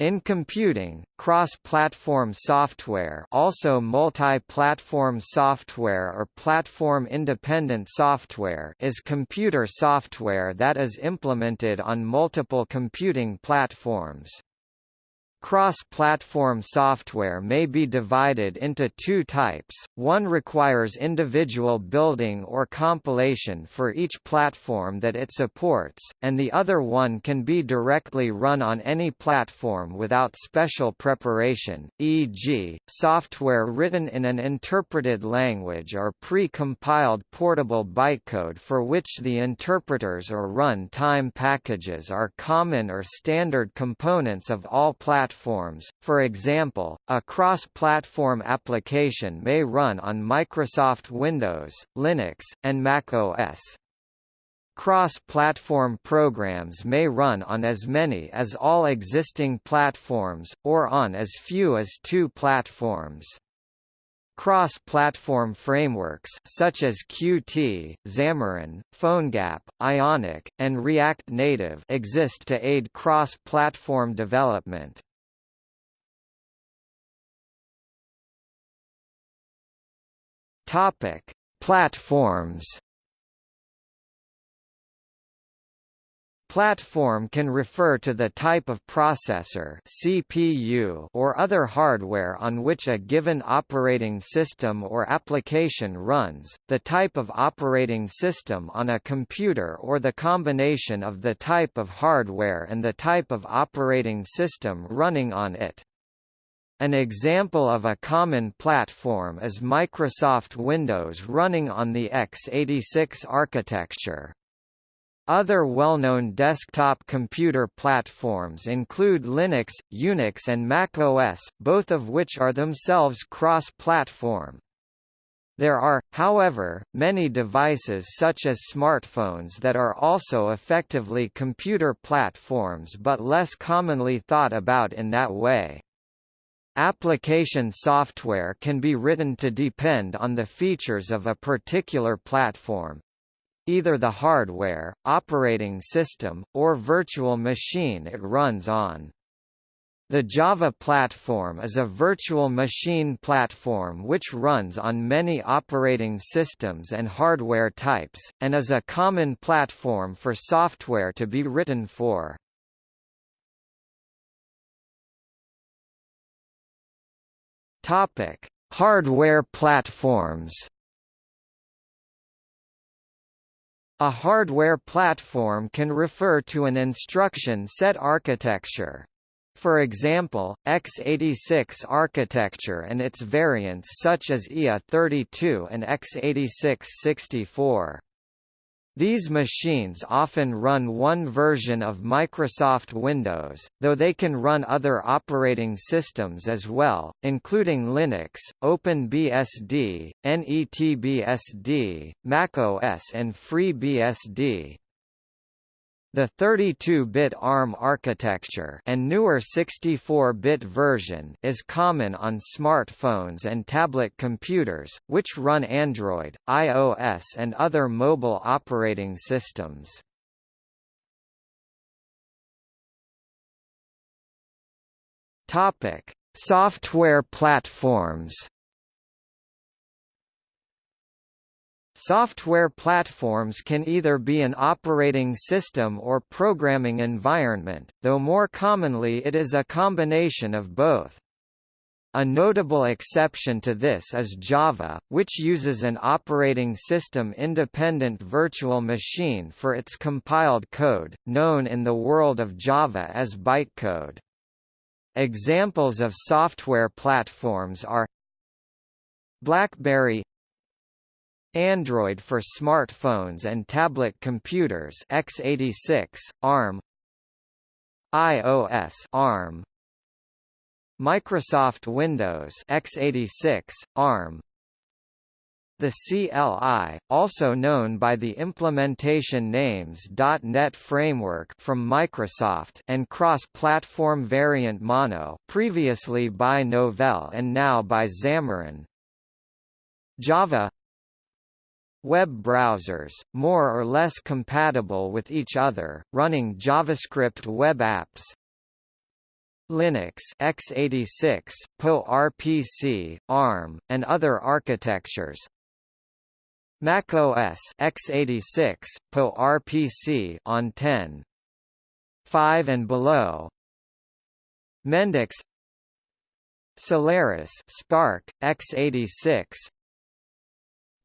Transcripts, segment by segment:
In computing, cross-platform software also multi-platform software or platform-independent software is computer software that is implemented on multiple computing platforms. Cross-platform software may be divided into two types, one requires individual building or compilation for each platform that it supports, and the other one can be directly run on any platform without special preparation, e.g., software written in an interpreted language or pre-compiled portable bytecode for which the interpreters or run-time packages are common or standard components of all platforms platforms, for example, a cross-platform application may run on Microsoft Windows, Linux, and Mac OS. Cross-platform programs may run on as many as all existing platforms, or on as few as two platforms. Cross-platform frameworks such as Qt, Xamarin, PhoneGap, Ionic, and React Native exist to aid cross-platform development. Topic: Platforms. Platform can refer to the type of processor CPU or other hardware on which a given operating system or application runs, the type of operating system on a computer or the combination of the type of hardware and the type of operating system running on it. An example of a common platform is Microsoft Windows running on the x86 architecture. Other well-known desktop computer platforms include Linux, Unix and Mac OS, both of which are themselves cross-platform. There are, however, many devices such as smartphones that are also effectively computer platforms but less commonly thought about in that way. Application software can be written to depend on the features of a particular platform either the hardware, operating system, or virtual machine it runs on. The Java platform is a virtual machine platform which runs on many operating systems and hardware types, and is a common platform for software to be written for. Topic: Hardware platforms. A hardware platform can refer to an instruction set architecture. For example, x86 architecture and its variants such as IA32 and x86-64. These machines often run one version of Microsoft Windows, though they can run other operating systems as well, including Linux, OpenBSD, NetBSD, macOS and FreeBSD. The 32-bit ARM architecture and newer 64-bit version is common on smartphones and tablet computers, which run Android, iOS and other mobile operating systems. Topic: Software platforms. Software platforms can either be an operating system or programming environment, though more commonly it is a combination of both. A notable exception to this is Java, which uses an operating system-independent virtual machine for its compiled code, known in the world of Java as bytecode. Examples of software platforms are BlackBerry Android for smartphones and tablet computers x86 ARM iOS ARM Microsoft Windows x86 ARM the CLI, also known by the implementation names .NET Framework from Microsoft and cross-platform variant Mono previously by Novell and now by Xamarin. Java Web browsers, more or less compatible with each other, running JavaScript web apps Linux x86, PowerPC, ARM, and other architectures. Mac OS x86, PowerPC on 10. 5 and below. Mendix Solaris SPARC x86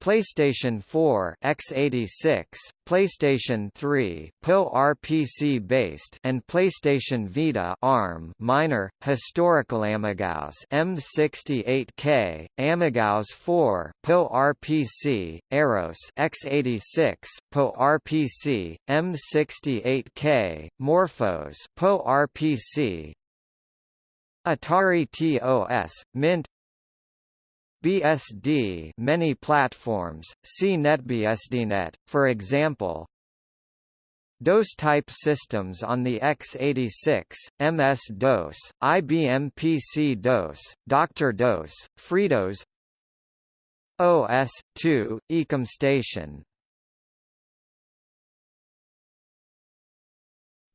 PlayStation 4 x86, PlayStation 3 PowerPC based and PlayStation Vita ARM minor historical AmigaOS M68K, AmigaOS 4 PowerPC, Aros x86 PowerPC, M68K, MorphOS PowerPC, Atari TOS, Mint BSD many platforms, see NetBSDNet, for example. DOS-type systems on the x86, MS-DOS, IBM PC-DOS, Dr. DOS, FreeDOS OS/2, EcomStation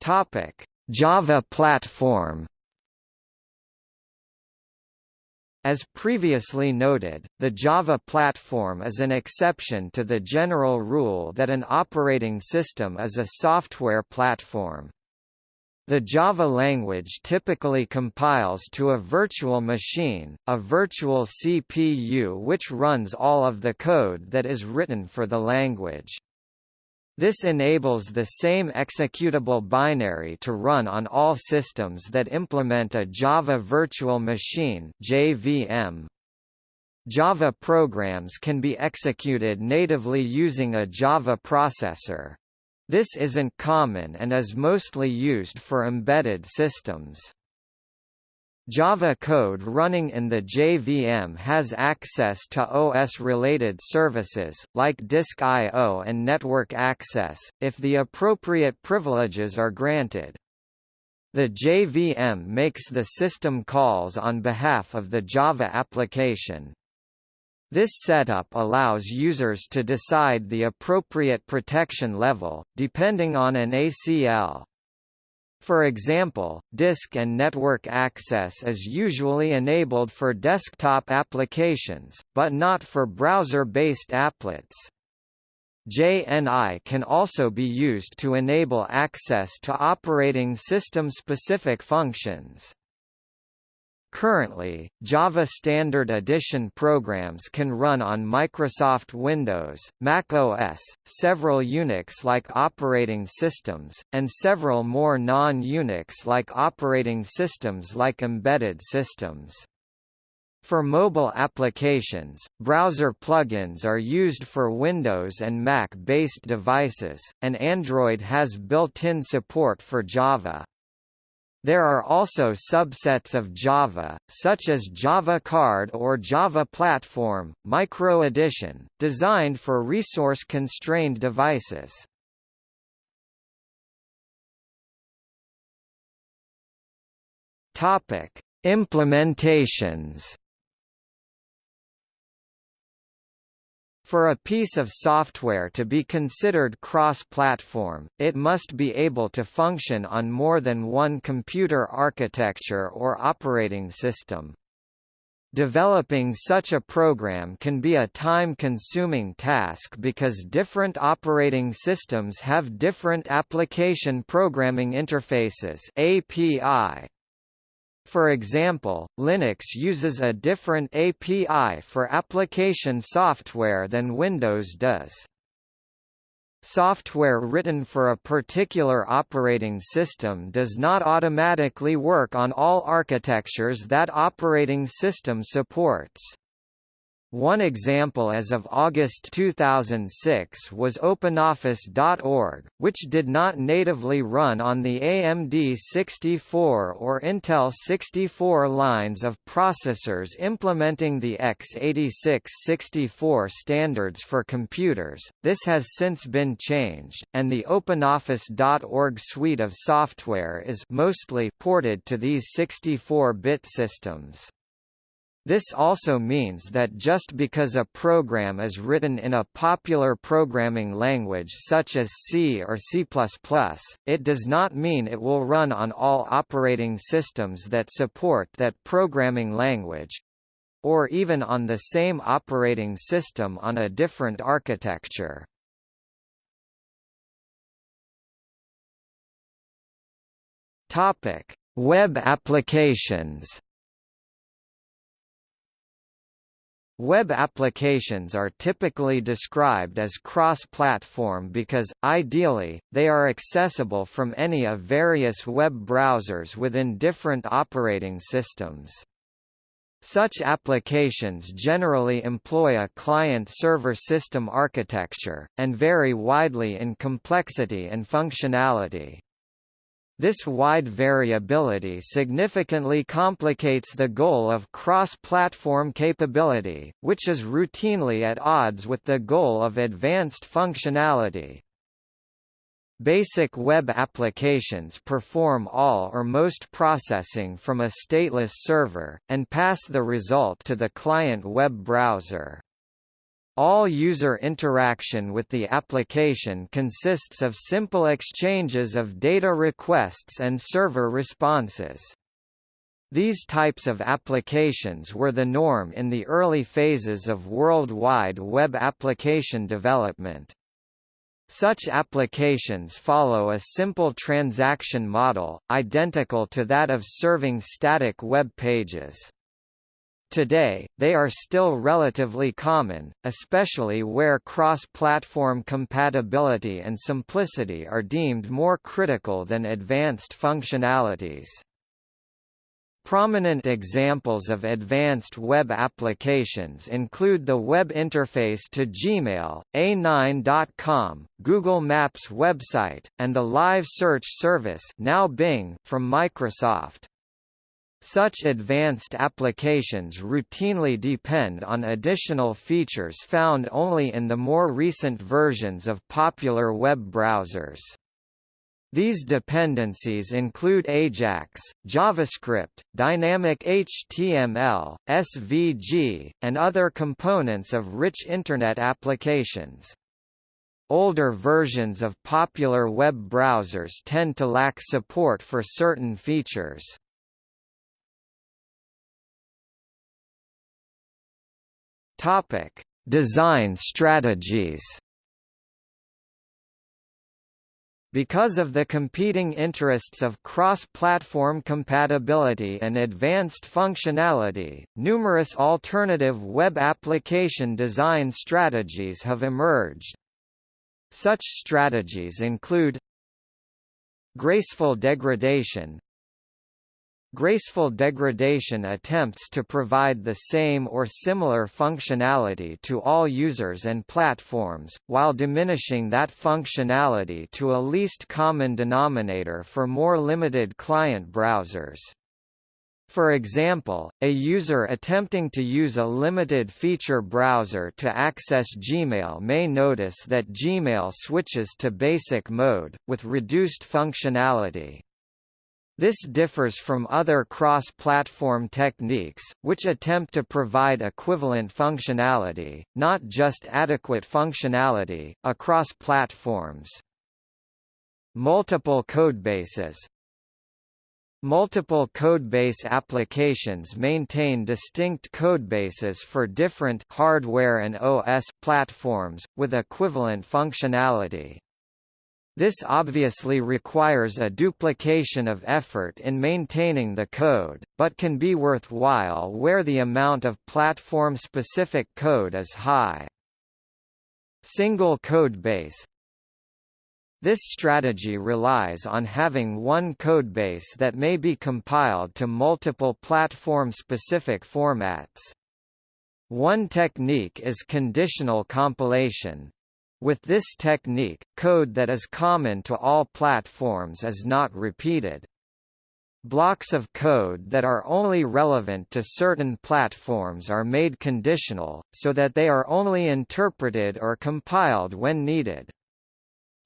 Topic: Java platform As previously noted, the Java platform is an exception to the general rule that an operating system is a software platform. The Java language typically compiles to a virtual machine, a virtual CPU which runs all of the code that is written for the language. This enables the same executable binary to run on all systems that implement a Java Virtual Machine JVM. Java programs can be executed natively using a Java processor. This isn't common and is mostly used for embedded systems. Java code running in the JVM has access to OS-related services, like disk I.O. and network access, if the appropriate privileges are granted. The JVM makes the system calls on behalf of the Java application. This setup allows users to decide the appropriate protection level, depending on an ACL. For example, disk and network access is usually enabled for desktop applications, but not for browser-based applets. JNI can also be used to enable access to operating system-specific functions. Currently, Java Standard Edition programs can run on Microsoft Windows, Mac OS, several Unix-like operating systems, and several more non-Unix-like operating systems like embedded systems. For mobile applications, browser plugins are used for Windows and Mac-based devices, and Android has built-in support for Java. There are also subsets of Java, such as Java Card or Java Platform, Micro Edition, designed for resource-constrained devices. Topic: Implementations For a piece of software to be considered cross-platform, it must be able to function on more than one computer architecture or operating system. Developing such a program can be a time-consuming task because different operating systems have different application programming interfaces API, for example, Linux uses a different API for application software than Windows does. Software written for a particular operating system does not automatically work on all architectures that operating system supports. One example as of August 2006 was OpenOffice.org, which did not natively run on the AMD 64 or Intel 64 lines of processors implementing the x86-64 standards for computers. This has since been changed, and the OpenOffice.org suite of software is mostly ported to these 64-bit systems. This also means that just because a program is written in a popular programming language such as C or C++, it does not mean it will run on all operating systems that support that programming language or even on the same operating system on a different architecture. Topic: Web applications. Web applications are typically described as cross-platform because, ideally, they are accessible from any of various web browsers within different operating systems. Such applications generally employ a client-server system architecture, and vary widely in complexity and functionality. This wide variability significantly complicates the goal of cross-platform capability, which is routinely at odds with the goal of advanced functionality. Basic web applications perform all or most processing from a stateless server, and pass the result to the client web browser. All user interaction with the application consists of simple exchanges of data requests and server responses. These types of applications were the norm in the early phases of World Wide Web application development. Such applications follow a simple transaction model, identical to that of serving static web pages. Today, they are still relatively common, especially where cross-platform compatibility and simplicity are deemed more critical than advanced functionalities. Prominent examples of advanced web applications include the web interface to Gmail, A9.com, Google Maps website, and the Live Search service now Bing from Microsoft. Such advanced applications routinely depend on additional features found only in the more recent versions of popular web browsers. These dependencies include AJAX, JavaScript, dynamic HTML, SVG, and other components of rich Internet applications. Older versions of popular web browsers tend to lack support for certain features. Topic: Design strategies. Because of the competing interests of cross-platform compatibility and advanced functionality, numerous alternative web application design strategies have emerged. Such strategies include Graceful degradation Graceful degradation attempts to provide the same or similar functionality to all users and platforms, while diminishing that functionality to a least common denominator for more limited client browsers. For example, a user attempting to use a limited feature browser to access Gmail may notice that Gmail switches to basic mode, with reduced functionality. This differs from other cross-platform techniques, which attempt to provide equivalent functionality, not just adequate functionality, across platforms. Multiple codebases Multiple codebase applications maintain distinct codebases for different hardware and OS platforms, with equivalent functionality. This obviously requires a duplication of effort in maintaining the code, but can be worthwhile where the amount of platform-specific code is high. Single code base This strategy relies on having one codebase that may be compiled to multiple platform-specific formats. One technique is conditional compilation, with this technique, code that is common to all platforms is not repeated. Blocks of code that are only relevant to certain platforms are made conditional, so that they are only interpreted or compiled when needed.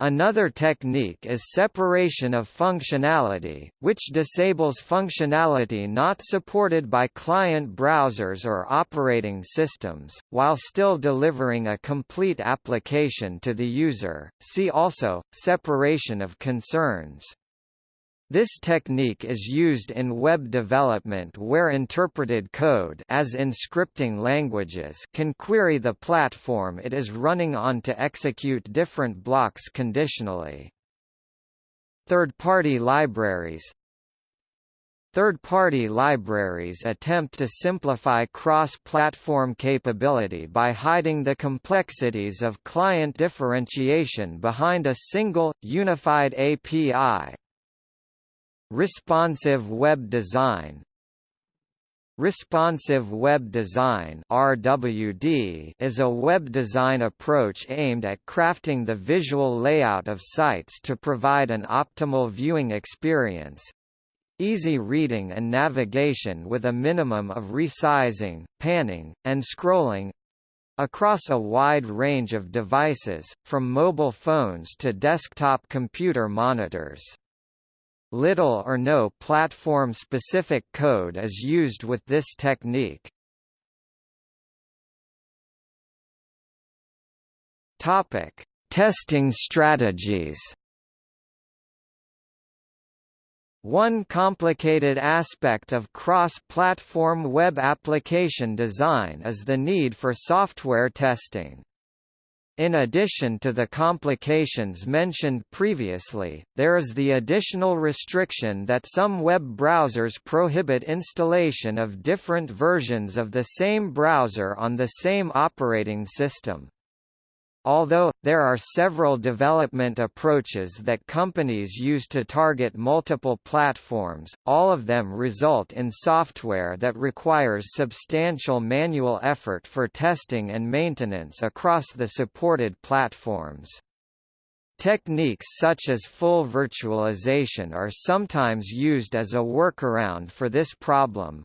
Another technique is separation of functionality, which disables functionality not supported by client browsers or operating systems, while still delivering a complete application to the user. See also, separation of concerns. This technique is used in web development where interpreted code as in scripting languages can query the platform it is running on to execute different blocks conditionally. Third-party libraries Third-party libraries attempt to simplify cross-platform capability by hiding the complexities of client differentiation behind a single, unified API. Responsive web design Responsive web design (RWD) is a web design approach aimed at crafting the visual layout of sites to provide an optimal viewing experience. Easy reading and navigation with a minimum of resizing, panning, and scrolling across a wide range of devices, from mobile phones to desktop computer monitors. Little or no platform-specific code is used with this technique. Topic: Testing strategies. One complicated aspect of cross-platform web application design is the need for software testing. In addition to the complications mentioned previously, there is the additional restriction that some web browsers prohibit installation of different versions of the same browser on the same operating system. Although, there are several development approaches that companies use to target multiple platforms, all of them result in software that requires substantial manual effort for testing and maintenance across the supported platforms. Techniques such as full virtualization are sometimes used as a workaround for this problem.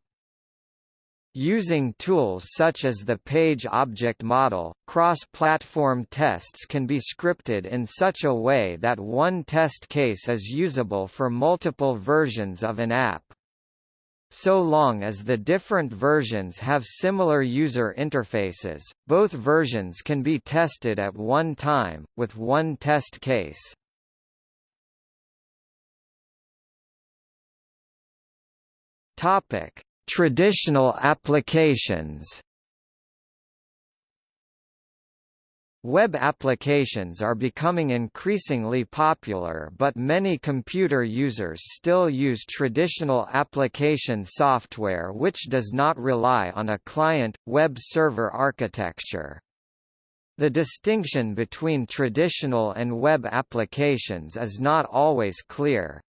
Using tools such as the Page Object Model, cross-platform tests can be scripted in such a way that one test case is usable for multiple versions of an app. So long as the different versions have similar user interfaces, both versions can be tested at one time, with one test case. Topic Traditional applications Web applications are becoming increasingly popular but many computer users still use traditional application software which does not rely on a client, web server architecture. The distinction between traditional and web applications is not always clear.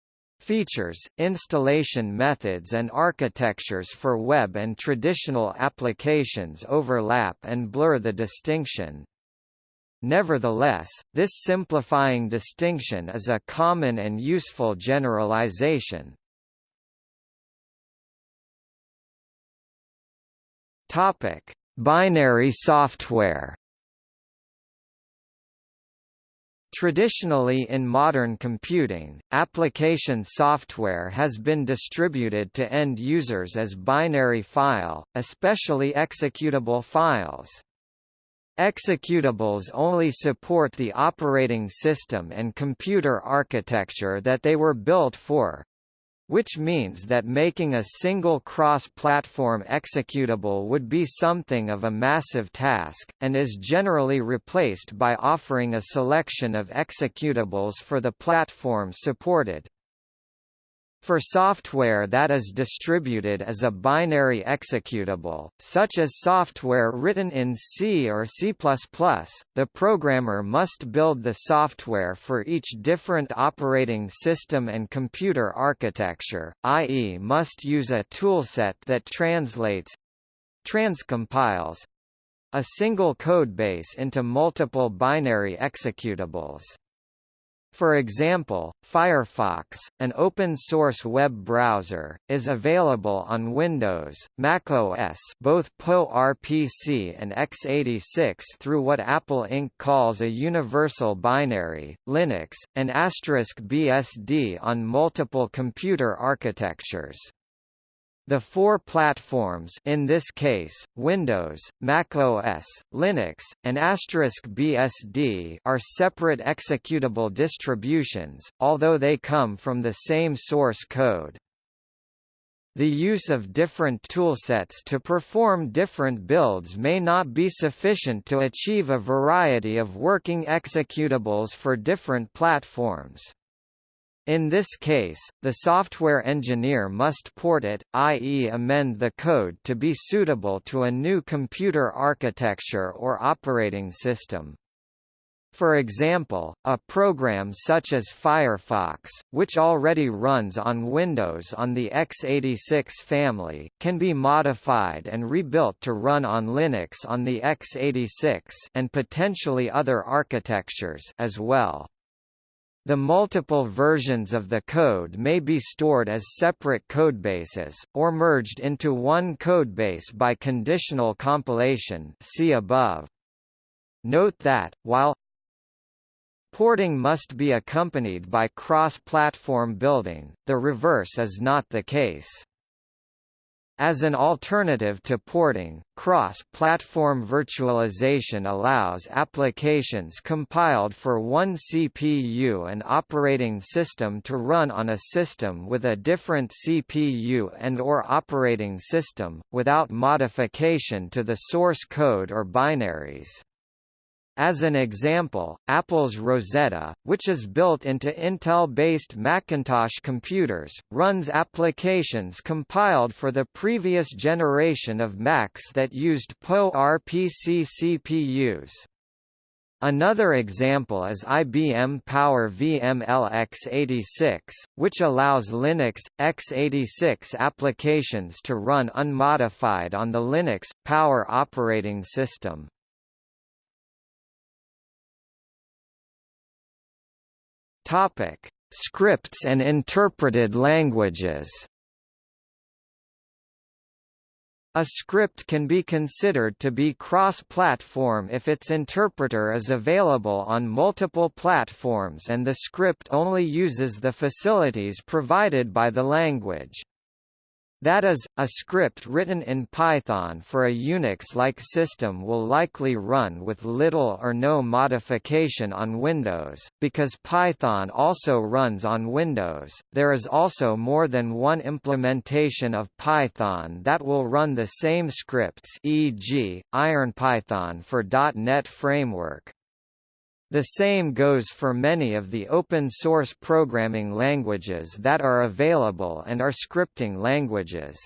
Features, installation methods and architectures for web and traditional applications overlap and blur the distinction. Nevertheless, this simplifying distinction is a common and useful generalization. Binary software Traditionally in modern computing, application software has been distributed to end users as binary file, especially executable files. Executables only support the operating system and computer architecture that they were built for, which means that making a single cross-platform executable would be something of a massive task, and is generally replaced by offering a selection of executables for the platform supported. For software that is distributed as a binary executable, such as software written in C or C++, the programmer must build the software for each different operating system and computer architecture, i.e. must use a toolset that translates transcompiles a single codebase into multiple binary executables. For example, Firefox, an open-source web browser, is available on Windows, Mac OS both PowerPC and x86 through what Apple Inc. calls a Universal Binary, Linux, and asterisk BSD on multiple computer architectures. The four platforms in this case, Windows, Mac OS, Linux, and BSD are separate executable distributions, although they come from the same source code. The use of different toolsets to perform different builds may not be sufficient to achieve a variety of working executables for different platforms. In this case, the software engineer must port it, i.e. amend the code to be suitable to a new computer architecture or operating system. For example, a program such as Firefox, which already runs on Windows on the x86 family, can be modified and rebuilt to run on Linux on the x86 and potentially other architectures as well. The multiple versions of the code may be stored as separate codebases, or merged into one codebase by conditional compilation see above. Note that, while porting must be accompanied by cross-platform building, the reverse is not the case. As an alternative to porting, cross-platform virtualization allows applications compiled for one CPU and operating system to run on a system with a different CPU and or operating system, without modification to the source code or binaries. As an example, Apple's Rosetta, which is built into Intel-based Macintosh computers, runs applications compiled for the previous generation of Macs that used PowerPC CPUs. Another example is IBM Power VML x86, which allows Linux, x86 applications to run unmodified on the Linux, Power operating system. Topic: Scripts and interpreted languages. A script can be considered to be cross-platform if its interpreter is available on multiple platforms and the script only uses the facilities provided by the language. That is, a script written in Python for a Unix-like system will likely run with little or no modification on Windows, because Python also runs on Windows. There is also more than one implementation of Python that will run the same scripts e.g., IronPython for .NET Framework. The same goes for many of the open-source programming languages that are available and are scripting languages.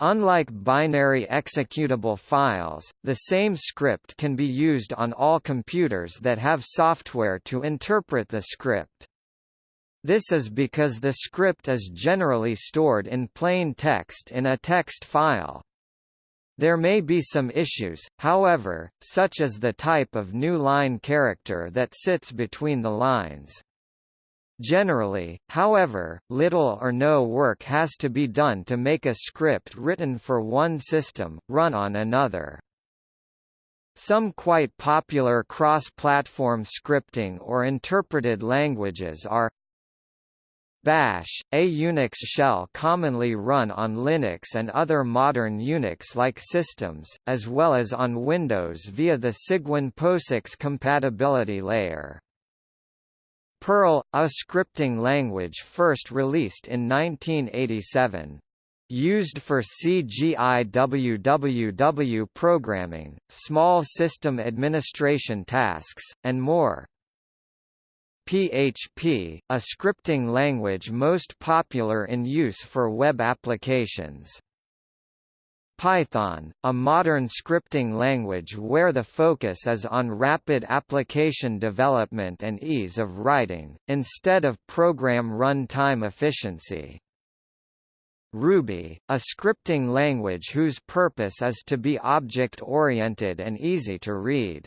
Unlike binary executable files, the same script can be used on all computers that have software to interpret the script. This is because the script is generally stored in plain text in a text file. There may be some issues, however, such as the type of new line character that sits between the lines. Generally, however, little or no work has to be done to make a script written for one system, run on another. Some quite popular cross-platform scripting or interpreted languages are Bash, a Unix shell commonly run on Linux and other modern Unix-like systems, as well as on Windows via the Cygwin POSIX compatibility layer. Perl, a scripting language first released in 1987. Used for CGIWWW programming, small system administration tasks, and more. PHP, a scripting language most popular in use for web applications. Python, a modern scripting language where the focus is on rapid application development and ease of writing, instead of program runtime efficiency. Ruby, a scripting language whose purpose is to be object-oriented and easy to read.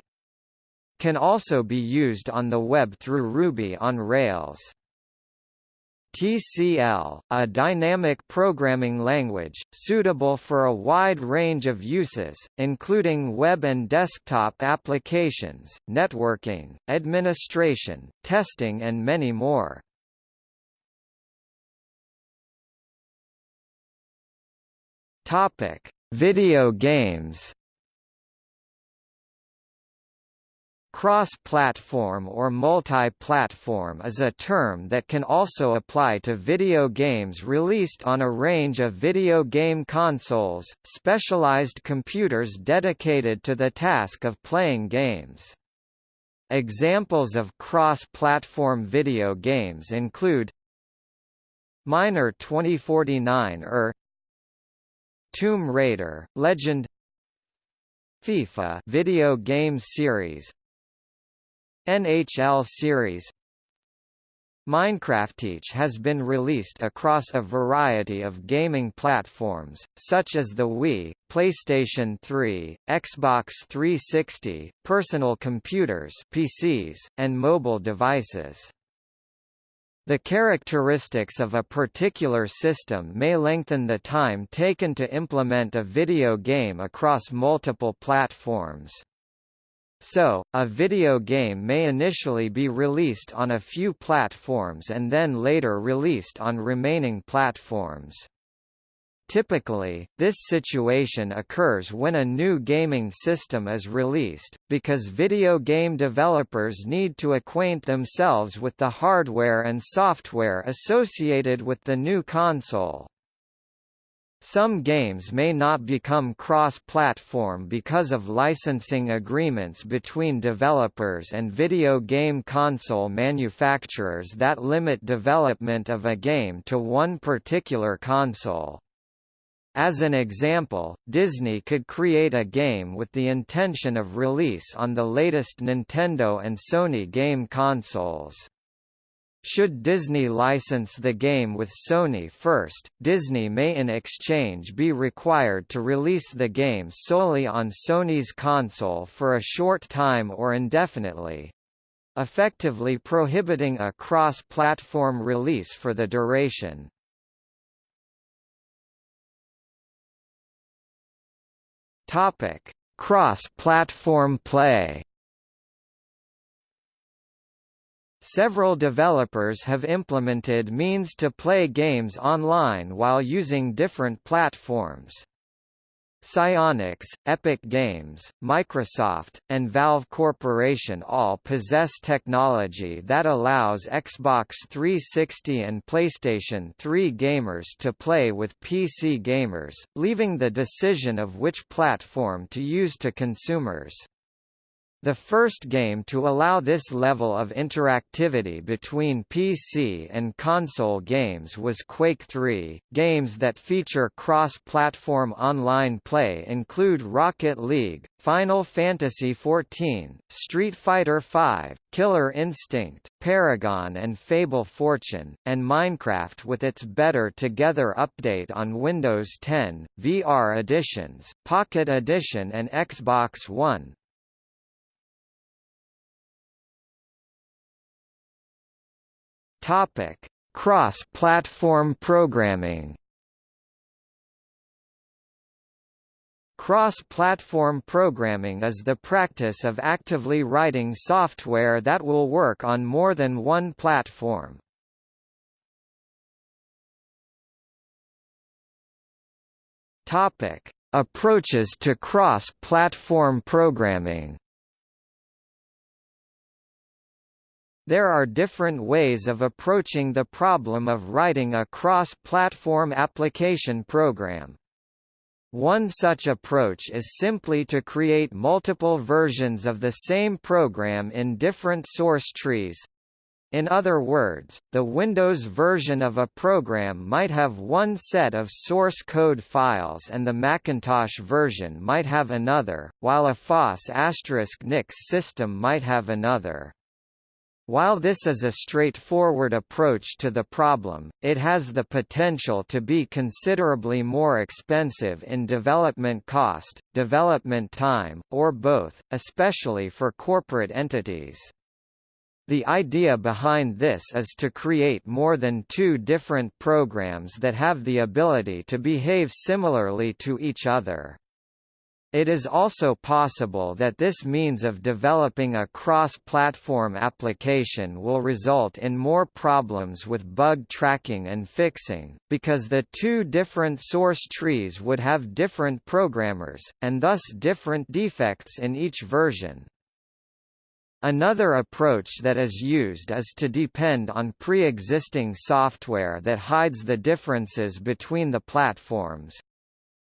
Can also be used on the web through Ruby on Rails. TCL, a dynamic programming language, suitable for a wide range of uses, including web and desktop applications, networking, administration, testing and many more. Video games Cross-platform or multi-platform is a term that can also apply to video games released on a range of video game consoles, specialized computers dedicated to the task of playing games. Examples of cross-platform video games include Miner 2049er Tomb Raider, Legend FIFA video game series NHL series Minecraft has been released across a variety of gaming platforms, such as the Wii, PlayStation 3, Xbox 360, personal computers PCs, and mobile devices. The characteristics of a particular system may lengthen the time taken to implement a video game across multiple platforms. So, a video game may initially be released on a few platforms and then later released on remaining platforms. Typically, this situation occurs when a new gaming system is released, because video game developers need to acquaint themselves with the hardware and software associated with the new console. Some games may not become cross-platform because of licensing agreements between developers and video game console manufacturers that limit development of a game to one particular console. As an example, Disney could create a game with the intention of release on the latest Nintendo and Sony game consoles. Should Disney license the game with Sony first, Disney may in exchange be required to release the game solely on Sony's console for a short time or indefinitely effectively prohibiting a cross-platform release for the duration. Topic: Cross-platform play. Several developers have implemented means to play games online while using different platforms. Psyonix, Epic Games, Microsoft, and Valve Corporation all possess technology that allows Xbox 360 and PlayStation 3 gamers to play with PC gamers, leaving the decision of which platform to use to consumers. The first game to allow this level of interactivity between PC and console games was Quake 3. Games that feature cross-platform online play include Rocket League, Final Fantasy XIV, Street Fighter V, Killer Instinct, Paragon and Fable Fortune, and Minecraft with its Better Together update on Windows 10, VR editions, Pocket Edition and Xbox One. Topic: Cross-platform programming. Cross-platform programming is the practice of actively writing software that will work on more than one platform. Topic: Approaches to cross-platform programming. There are different ways of approaching the problem of writing a cross-platform application program. One such approach is simply to create multiple versions of the same program in different source trees. In other words, the Windows version of a program might have one set of source code files and the Macintosh version might have another, while a FOSS** Asterisk Nix system might have another. While this is a straightforward approach to the problem, it has the potential to be considerably more expensive in development cost, development time, or both, especially for corporate entities. The idea behind this is to create more than two different programs that have the ability to behave similarly to each other. It is also possible that this means of developing a cross-platform application will result in more problems with bug tracking and fixing, because the two different source trees would have different programmers, and thus different defects in each version. Another approach that is used is to depend on pre-existing software that hides the differences between the platforms,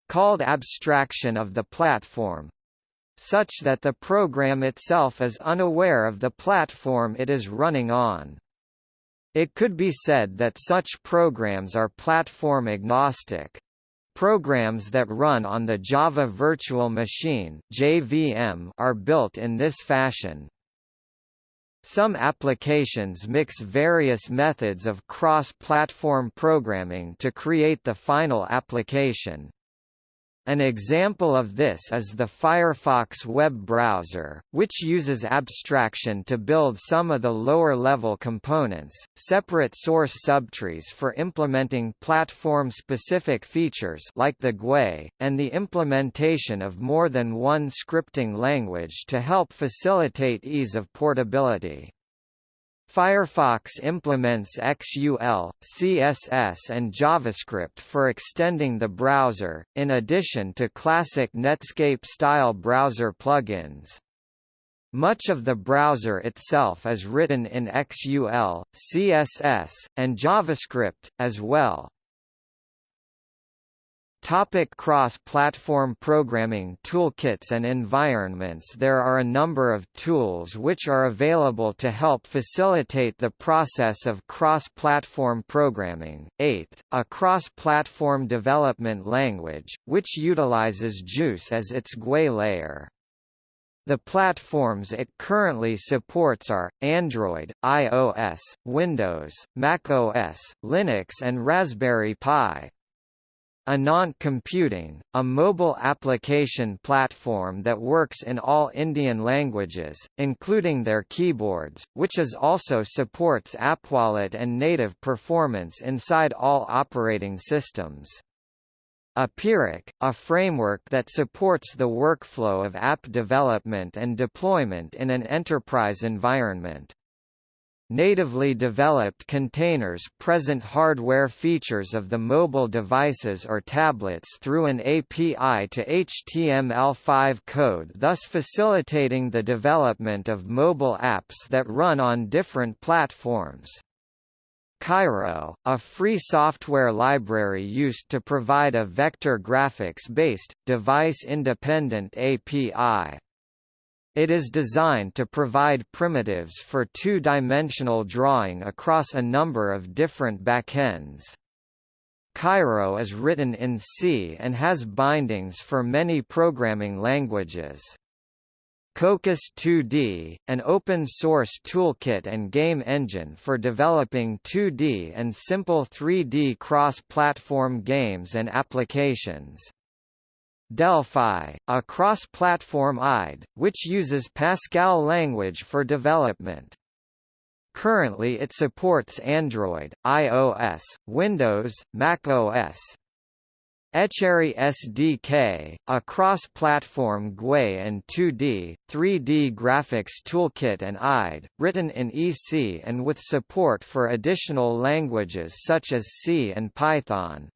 called abstraction of the platform, such that the program itself is unaware of the platform it is running on. It could be said that such programs are platform agnostic. Programs that run on the Java Virtual Machine (JVM) are built in this fashion. Some applications mix various methods of cross-platform programming to create the final application. An example of this is the Firefox web browser, which uses abstraction to build some of the lower-level components, separate source subtrees for implementing platform-specific features like the GUI, and the implementation of more than one scripting language to help facilitate ease of portability. Firefox implements XUL, CSS and JavaScript for extending the browser, in addition to classic Netscape-style browser plugins. Much of the browser itself is written in XUL, CSS, and JavaScript, as well. Topic cross-platform programming toolkits and environments There are a number of tools which are available to help facilitate the process of cross-platform programming. Eighth, a cross-platform development language, which utilizes JUCE as its GUI layer. The platforms it currently supports are, Android, iOS, Windows, macOS, Linux and Raspberry Pi. Anant Computing, a mobile application platform that works in all Indian languages, including their keyboards, which is also supports AppWallet and native performance inside all operating systems. AppearIQ, a framework that supports the workflow of app development and deployment in an enterprise environment. Natively developed containers present hardware features of the mobile devices or tablets through an API to HTML5 code thus facilitating the development of mobile apps that run on different platforms. Cairo, a free software library used to provide a vector graphics-based, device-independent API. It is designed to provide primitives for two-dimensional drawing across a number of different backends. Cairo is written in C and has bindings for many programming languages. Cocos 2D, an open-source toolkit and game engine for developing 2D and simple 3D cross-platform games and applications. Delphi, a cross-platform IDE, which uses Pascal language for development. Currently it supports Android, iOS, Windows, macOS. Ecere SDK, a cross-platform GUI and 2D, 3D graphics toolkit and IDE, written in EC and with support for additional languages such as C and Python.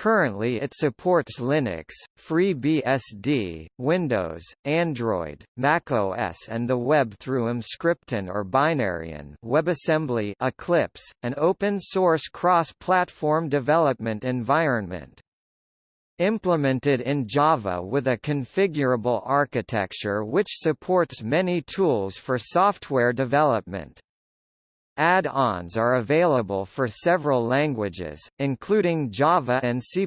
Currently it supports Linux, FreeBSD, Windows, Android, macOS and the web through Emscripten or Binaryen WebAssembly Eclipse, an open-source cross-platform development environment. Implemented in Java with a configurable architecture which supports many tools for software development. Add-ons are available for several languages, including Java and C++.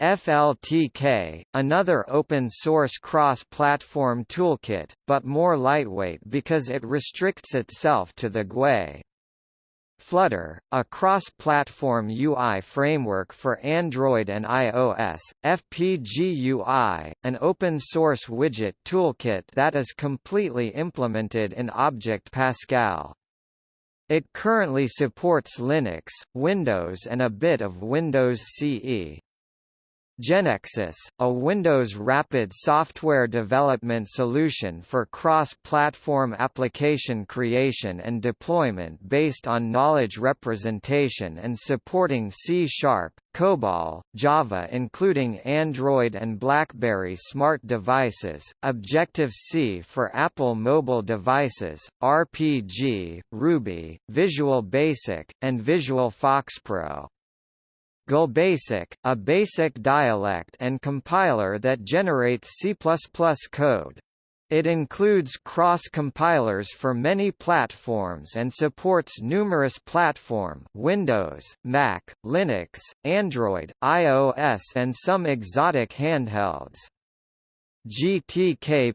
FLTK, another open-source cross-platform toolkit, but more lightweight because it restricts itself to the GUI. Flutter, a cross-platform UI framework for Android and iOS, FPGUI, an open-source widget toolkit that is completely implemented in Object Pascal. It currently supports Linux, Windows and a bit of Windows CE. Genexus, a Windows rapid software development solution for cross-platform application creation and deployment based on knowledge representation and supporting C Sharp, COBOL, Java including Android and BlackBerry smart devices, Objective-C for Apple mobile devices, RPG, Ruby, Visual Basic, and Visual FoxPro. GLBasic, a basic dialect and compiler that generates C++ code. It includes cross-compilers for many platforms and supports numerous platform Windows, Mac, Linux, Android, iOS and some exotic handhelds. GTK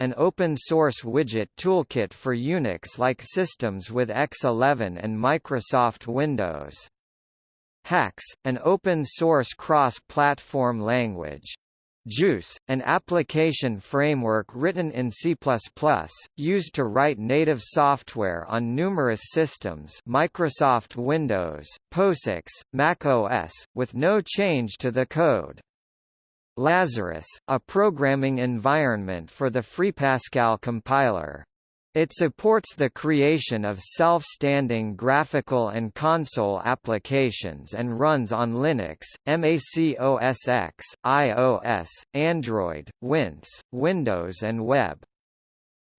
an open-source widget toolkit for Unix-like systems with X11 and Microsoft Windows. Haxe, an open-source cross-platform language. JUCE, an application framework written in C++, used to write native software on numerous systems Microsoft Windows, POSIX, Mac OS, with no change to the code. Lazarus, a programming environment for the FreePascal compiler. It supports the creation of self-standing graphical and console applications and runs on Linux, Mac OS X, iOS, Android, Windows, Windows and Web.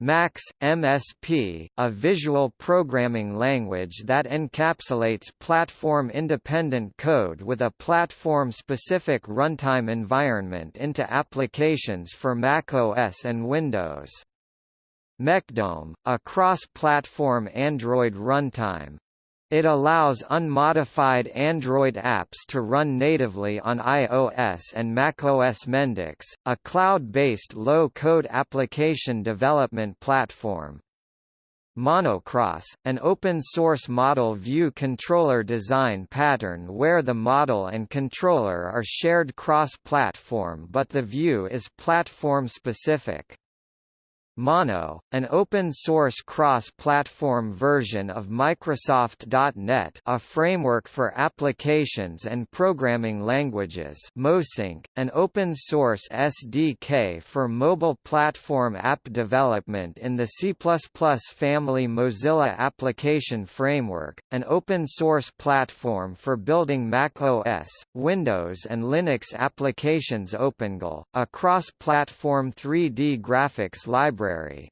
Max, MSP, a visual programming language that encapsulates platform-independent code with a platform-specific runtime environment into applications for Mac OS and Windows. MechDome, a cross-platform Android runtime. It allows unmodified Android apps to run natively on iOS and macOS Mendix, a cloud-based low-code application development platform. Monocross, an open-source model view controller design pattern where the model and controller are shared cross-platform but the view is platform-specific. Mono, an open-source cross-platform version of Microsoft.NET a framework for applications and programming languages. MoSync, an open-source SDK for mobile platform app development in the C++ family Mozilla Application Framework, an open-source platform for building Mac OS, Windows and Linux applications OpenGL, a cross-platform 3D graphics library library.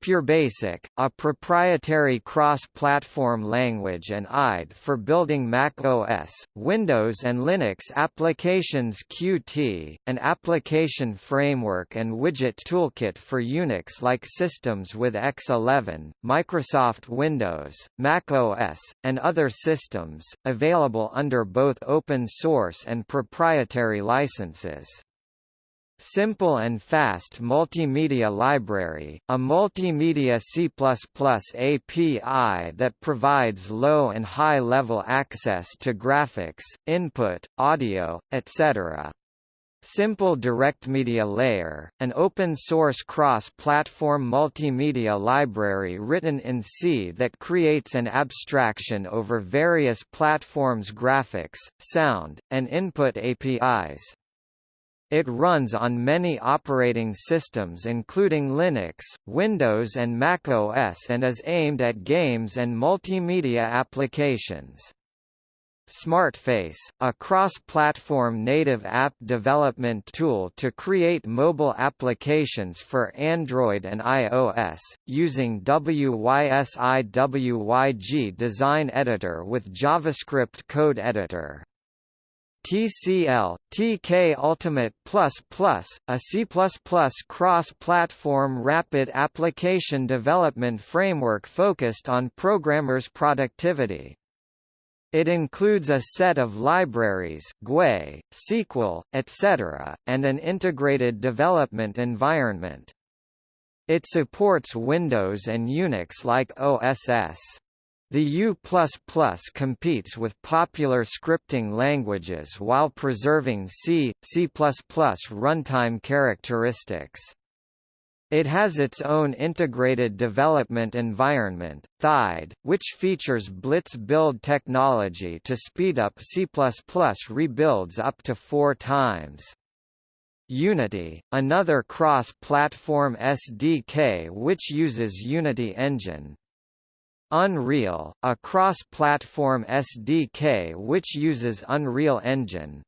PureBasic, a proprietary cross-platform language and IDE for building Mac OS, Windows and Linux applications Qt, an application framework and widget toolkit for Unix-like systems with X11, Microsoft Windows, Mac OS, and other systems, available under both open source and proprietary licenses. Simple and Fast Multimedia Library, a multimedia C++ API that provides low and high-level access to graphics, input, audio, etc. Simple Direct Media Layer, an open-source cross-platform multimedia library written in C that creates an abstraction over various platforms' graphics, sound, and input APIs. It runs on many operating systems including Linux, Windows and Mac OS and is aimed at games and multimedia applications. SmartFace, a cross-platform native app development tool to create mobile applications for Android and iOS, using WYSIWYG Design Editor with JavaScript Code Editor. TCL, TK Ultimate++, a C++ cross-platform rapid application development framework focused on programmers' productivity. It includes a set of libraries GUI, SQL, etc., and an integrated development environment. It supports Windows and Unix like OSS. The U++ competes with popular scripting languages while preserving C, C++ runtime characteristics. It has its own integrated development environment, TheIDE, which features Blitz build technology to speed up C++ rebuilds up to four times. Unity, another cross-platform SDK which uses Unity Engine, Unreal, a cross-platform SDK which uses Unreal Engine.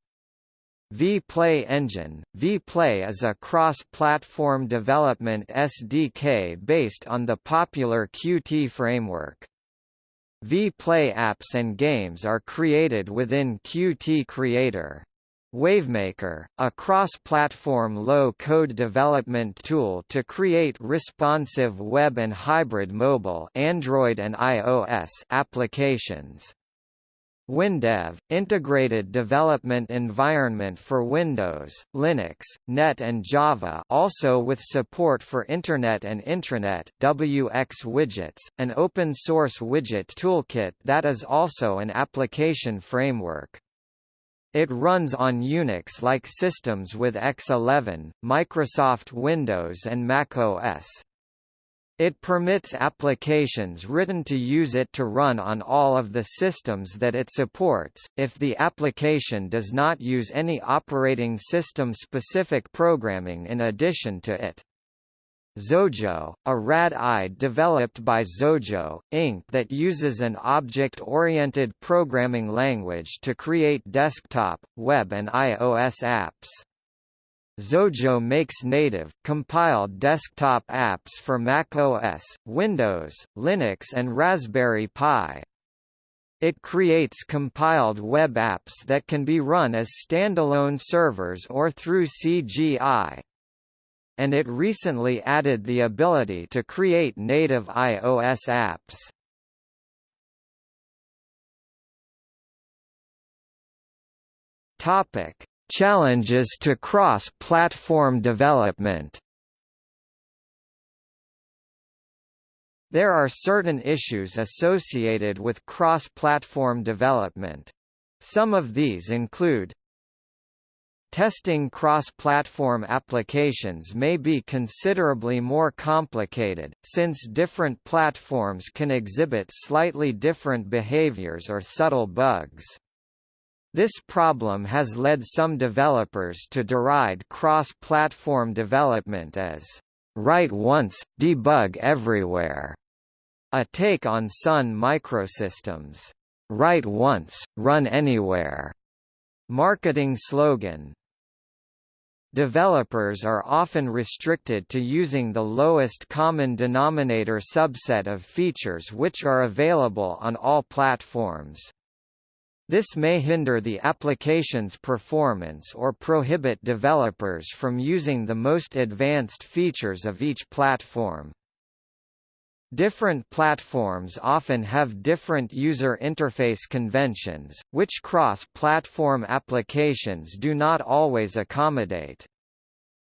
vPlay Engine vPlay is a cross-platform development SDK based on the popular Qt framework. vPlay apps and games are created within Qt Creator. Wavemaker, a cross-platform low-code development tool to create responsive web and hybrid mobile Android and iOS applications. WinDev, integrated development environment for Windows, Linux, Net and Java also with support for Internet and Intranet wxWidgets, an open-source widget toolkit that is also an application framework. It runs on Unix-like systems with X11, Microsoft Windows and Mac OS. It permits applications written to use it to run on all of the systems that it supports, if the application does not use any operating system-specific programming in addition to it. Xojo, a RAD-IDE developed by Xojo, Inc. that uses an object-oriented programming language to create desktop, web and iOS apps. Xojo makes native, compiled desktop apps for Mac OS, Windows, Linux and Raspberry Pi. It creates compiled web apps that can be run as standalone servers or through CGI, and it recently added the ability to create native iOS apps. Topic: Challenges to cross-platform development. There are certain issues associated with cross-platform development. Some of these include Testing cross-platform applications may be considerably more complicated, since different platforms can exhibit slightly different behaviors or subtle bugs. This problem has led some developers to deride cross-platform development as write once, debug everywhere, a take on Sun Microsystems' write once, run anywhere marketing slogan. Developers are often restricted to using the lowest common denominator subset of features which are available on all platforms. This may hinder the application's performance or prohibit developers from using the most advanced features of each platform. Different platforms often have different user interface conventions, which cross-platform applications do not always accommodate.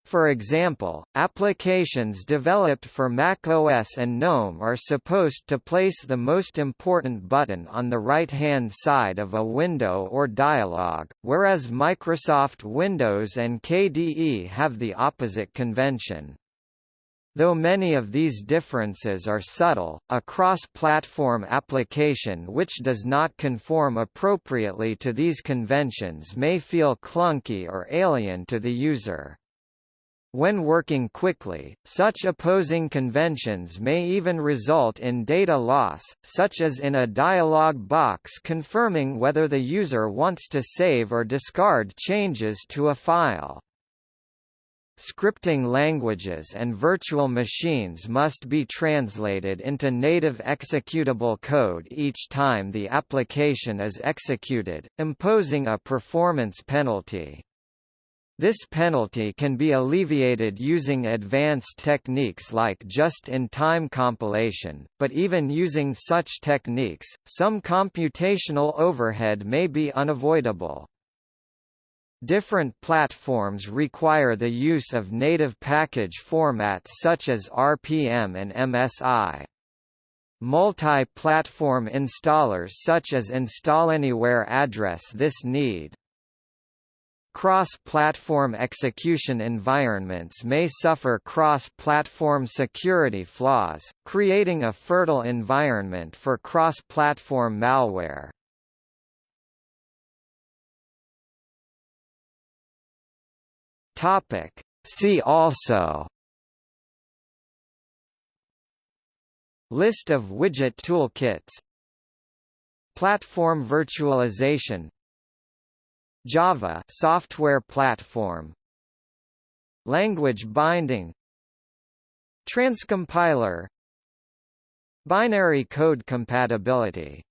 For example, applications developed for Mac OS and GNOME are supposed to place the most important button on the right-hand side of a window or dialog, whereas Microsoft Windows and KDE have the opposite convention. Though many of these differences are subtle, a cross-platform application which does not conform appropriately to these conventions may feel clunky or alien to the user. When working quickly, such opposing conventions may even result in data loss, such as in a dialog box confirming whether the user wants to save or discard changes to a file. Scripting languages and virtual machines must be translated into native executable code each time the application is executed, imposing a performance penalty. This penalty can be alleviated using advanced techniques like just-in-time compilation, but even using such techniques, some computational overhead may be unavoidable. Different platforms require the use of native package formats such as RPM and MSI. Multi-platform installers such as InstallAnywhere address this need. Cross-platform execution environments may suffer cross-platform security flaws, creating a fertile environment for cross-platform malware. Topic. See also. List of widget toolkits. Platform virtualization. Java software platform. Language binding. Transcompiler. Binary code compatibility